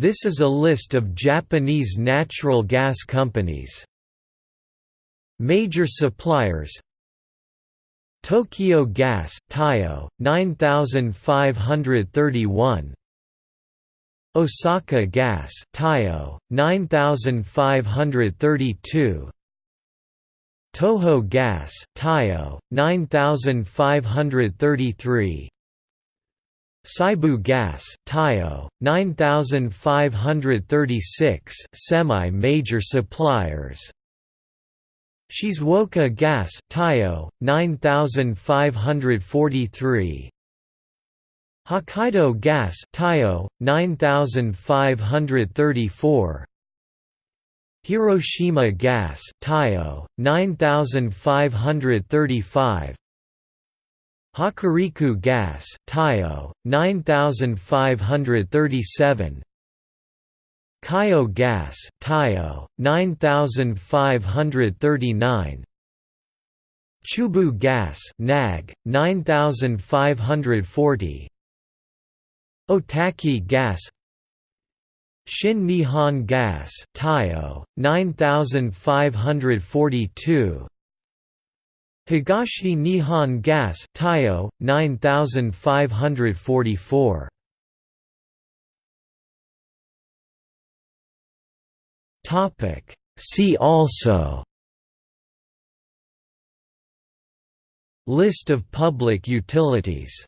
This is a list of Japanese natural gas companies. Major suppliers Tokyo Gas, Taiyo, 9531 Osaka Gas, Taiyo, 9532 Toho Gas, Taiyo, 9533 Seibu Gas, Taiyo, 9536 semi-major suppliers. Shizuoka Gas, Taiyo, 9543 Hokkaido Gas, Taiyo, 9534 Hiroshima Gas, Taiyo, 9535 Hokuriku Gas, Taiyo, 9537 Keiyo Gas, Taiyo, 9539 Chubu Gas, Nag, 9540 Otaki Gas Shin Nihon Gas, Taiyo, 9542 Higashi Nihon Gas, Taiyo, 9544 Topic. See also. List of public utilities